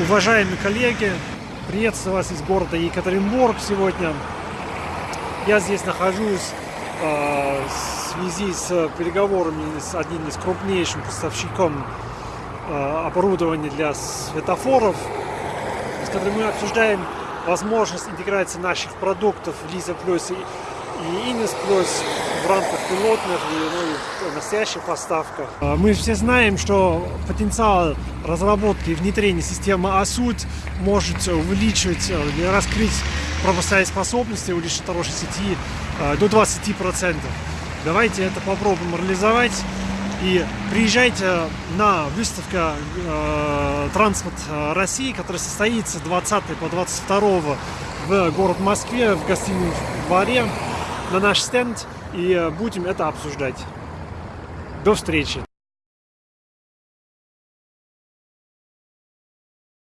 Уважаемые коллеги, приветствую вас из города Екатеринбург сегодня. Я здесь нахожусь э, в связи с переговорами с одним из крупнейшим поставщиком э, оборудования для светофоров, с которым мы обсуждаем возможность интеграции наших продуктов Лиза Плюс и Инес Плюс в рамках пилотных и, ну, настоящих поставках. А, Мы все знаем, что потенциал разработки и внедрения системы ASUD может увеличить раскрыть пропускные способности у хорошей сети до 20%. Давайте это попробуем реализовать. И приезжайте на выставку э, «Транспорт России», которая состоится 20 по 22 в город Москве, в гостином дворе, на наш стенд. И будем это обсуждать. До встречи!